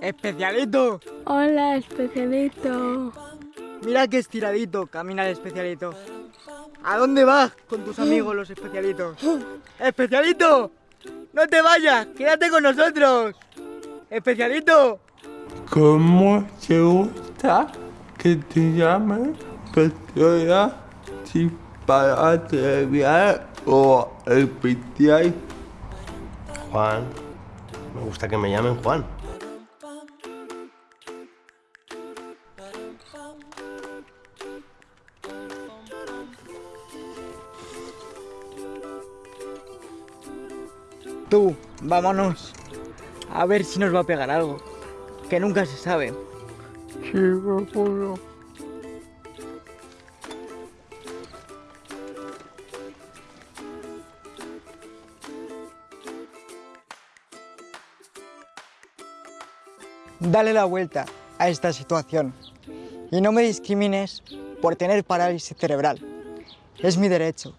Especialito, Hola, especialito. mira qué estiradito camina el especialito. ¿A dónde vas con tus amigos los especialitos? Especialito, no te vayas, quédate con nosotros. Especialito, ¿Cómo te gusta que te llamen Petrona si para abreviar o especial? Juan. Me gusta que me llamen Juan. tú, vámonos. A ver si nos va a pegar algo, que nunca se sabe. Sí, me juro. Dale la vuelta a esta situación y no me discrimines por tener parálisis cerebral. Es mi derecho.